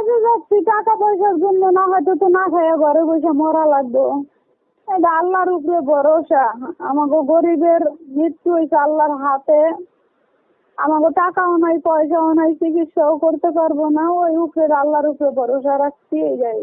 কাজে যাচ্ছি, টাকা পয়সার জন্য না হয়তো তো না খাইয়া ঘরে বসে মরা লাগবো। এটা আল্লাহর উপরে ভরসা। আমাকে গরিবের মৃত্যু হয়েছে আল্লাহর হাতে। আমাকে টাকাও নাই, পয়সাও নাই, চিকিৎসাও করতে পারব না। ওই উপরে আল্লাহর উপরে ভরসা রাখছি এই যাই।